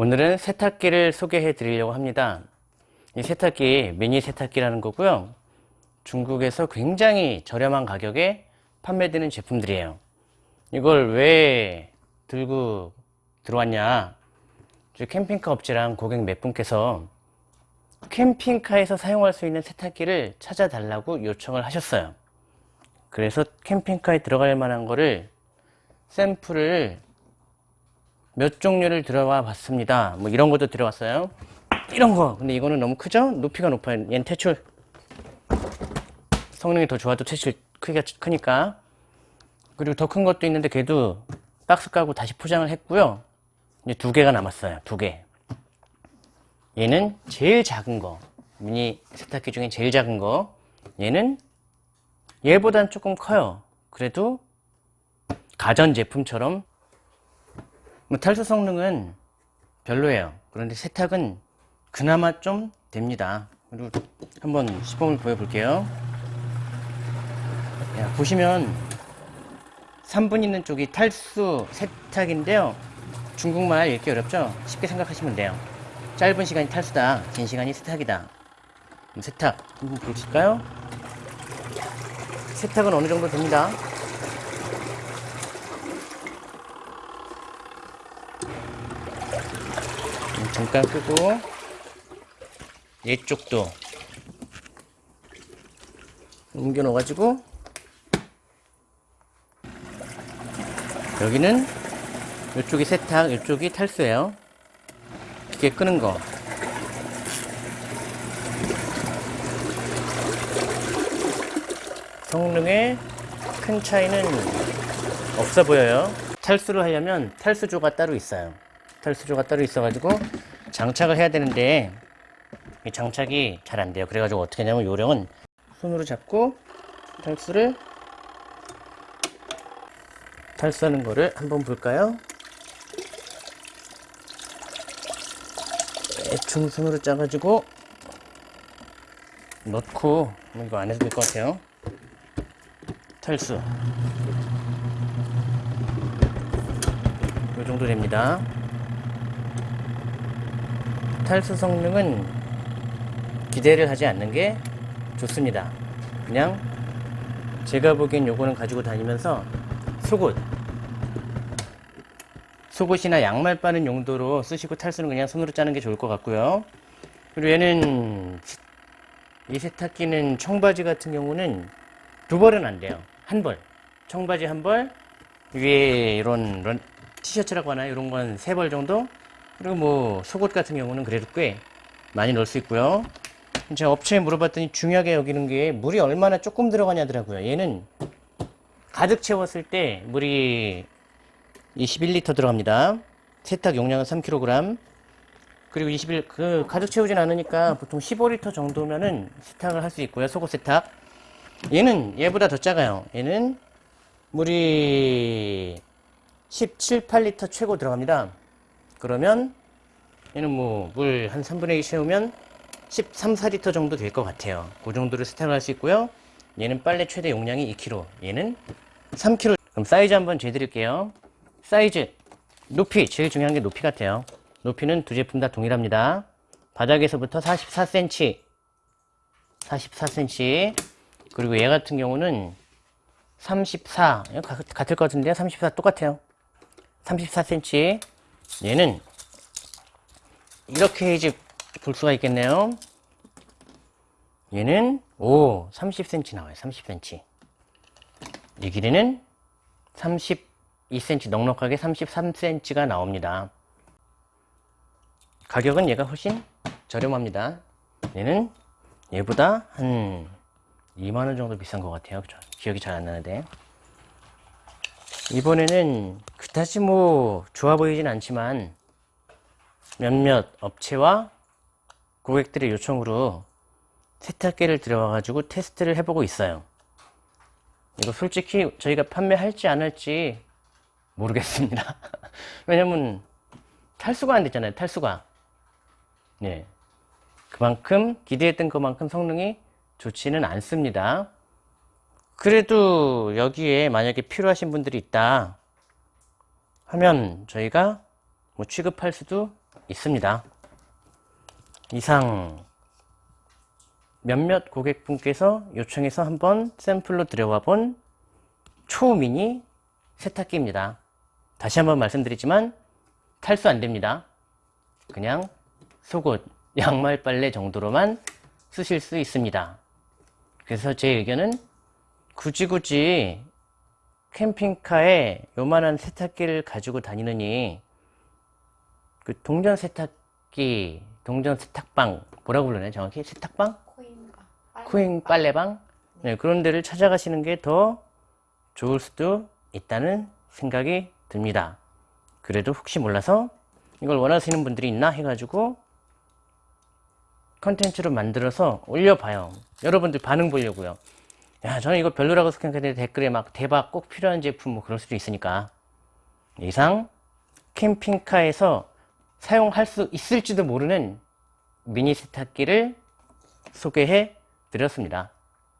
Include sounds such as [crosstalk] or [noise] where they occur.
오늘은 세탁기를 소개해 드리려고 합니다. 이 세탁기 미니 세탁기라는 거고요. 중국에서 굉장히 저렴한 가격에 판매되는 제품들이에요. 이걸 왜 들고 들어왔냐. 캠핑카 업체랑 고객 몇 분께서 캠핑카에서 사용할 수 있는 세탁기를 찾아달라고 요청을 하셨어요. 그래서 캠핑카에 들어갈 만한 거를 샘플을 몇 종류를 들어와 봤습니다. 뭐 이런 것도 들어왔어요. 이런 거. 근데 이거는 너무 크죠? 높이가 높아요. 얘는 퇴출. 성능이 더 좋아도 퇴출 크기가 크니까. 그리고 더 큰 것도 있는데 걔도 박스 까고 다시 포장을 했고요. 이제 두 개가 남았어요. 두 개. 얘는 제일 작은 거. 미니 세탁기 중에 제일 작은 거. 얘는 얘보단 조금 커요. 그래도 가전 제품처럼 뭐 탈수 성능은 별로예요. 그런데 세탁은 그나마 좀 됩니다. 그리고 한번 시범을 보여볼게요. 야, 보시면 3분 있는 쪽이 탈수 세탁인데요. 중국말 읽기 어렵죠? 쉽게 생각하시면 돼요. 짧은 시간이 탈수다. 긴 시간이 세탁이다. 세탁 한번 보실까요? 세탁은 어느 정도 됩니다. 잠깐 끄고 이쪽도 옮겨 놓아가지고 여기는 이쪽이 세탁, 이쪽이 탈수예요. 기계 끄는 거. 성능에 큰 차이는 없어 보여요. 탈수를 하려면 탈수조가 따로 있어요. 탈수조가 따로 있어가지고 장착을 해야 되는데 이 장착이 잘 안 돼요. 그래가지고 어떻게 하냐면 요령은 손으로 잡고 탈수를 탈수하는 거를 한번 볼까요? 대충 손으로 짜가지고 넣고 이거 안 해도 될 것 같아요. 탈수 이 정도 됩니다. 탈 수 성능은 기대를 하지 않는 게 좋습니다. 그냥 제가 보기엔 요거는 가지고 다니면서 속옷 속옷이나 양말 빠는 용도로 쓰시고 탈수는 그냥 손으로 짜는 게 좋을 것 같고요. 그리고 얘는 이 세탁기는 청바지 같은 경우는 두 벌은 안 돼요. 한 벌. 청바지 한 벌, 위에 이런 런, 티셔츠라고 하나요? 이런 건 세 벌 정도? 그리고 뭐 속옷 같은 경우는 그래도 꽤 많이 넣을 수 있고요. 제가 업체에 물어봤더니 중요하게 여기는 게 물이 얼마나 조금 들어가냐더라고요. 얘는 가득 채웠을 때 물이 21리터 들어갑니다. 세탁 용량은 3kg. 그리고 21, 그, 가득 채우진 않으니까 보통 15리터 정도면은 세탁을 할 수 있고요. 속옷 세탁. 얘는 얘보다 더 작아요. 얘는 물이 17, 8리터 최고 들어갑니다. 그러면 얘는 뭐 물 한 3분의 2 채우면 13, 4리터 정도 될 것 같아요. 그 정도를 세탁을 할수 있고요. 얘는 빨래 최대 용량이 2kg. 얘는 3kg. 그럼 사이즈 한번 재드릴게요. 사이즈, 높이. 제일 중요한 게 높이 같아요. 높이는 두 제품 다 동일합니다. 바닥에서부터 44cm. 44cm. 그리고 얘 같은 경우는 34. 같을 것 같은데요. 34 똑같아요. 34cm. 얘는 이렇게 이제 볼 수가 있겠네요. 얘는 오 30cm 나와요. 30cm. 이 길이는 32cm 넉넉하게 33cm가 나옵니다. 가격은 얘가 훨씬 저렴합니다. 얘는 얘보다 한 2만원 정도 비싼 것 같아요. 기억이 잘 안 나는데. 이번에는 그다지 뭐 좋아 보이진 않지만 몇몇 업체와 고객들의 요청으로 세탁기를 들어와 가지고 테스트를 해보고 있어요. 이거 솔직히 저희가 판매할지 안 할지 모르겠습니다. [laughs] 왜냐면 탈수가 안 됐잖아요 탈수가. 네. 그만큼 기대했던 것만큼 성능이 좋지는 않습니다. 그래도 여기에 만약에 필요하신 분들이 있다 하면 저희가 뭐 취급할 수도 있습니다. 이상 몇몇 고객분께서 요청해서 한번 샘플로 들여와 본 초미니 세탁기입니다. 다시 한번 말씀드리지만 탈수 안 됩니다. 그냥 속옷, [laughs] 양말 빨래 정도로만 쓰실 수 있습니다. 그래서 제 의견은 굳이 굳이 캠핑카에 요만한 세탁기를 가지고 다니느니 그 동전 세탁기, 동전 세탁방 뭐라고 부르나요 정확히? 세탁방? 코인가. 코인 빨래방? 네, 그런 데를 찾아가시는 게 더 좋을 수도 있다는 생각이 듭니다. 그래도 혹시 몰라서 이걸 원하시는 분들이 있나 해가지고 컨텐츠로 만들어서 올려봐요. 여러분들 반응 보려고요. 야, 저는 이거 별로라고 생각했는데 댓글에 막 대박 꼭 필요한 제품 뭐 그럴 수도 있으니까. 이상 캠핑카에서 사용할 수 있을지도 모르는 미니 세탁기를 소개해 드렸습니다.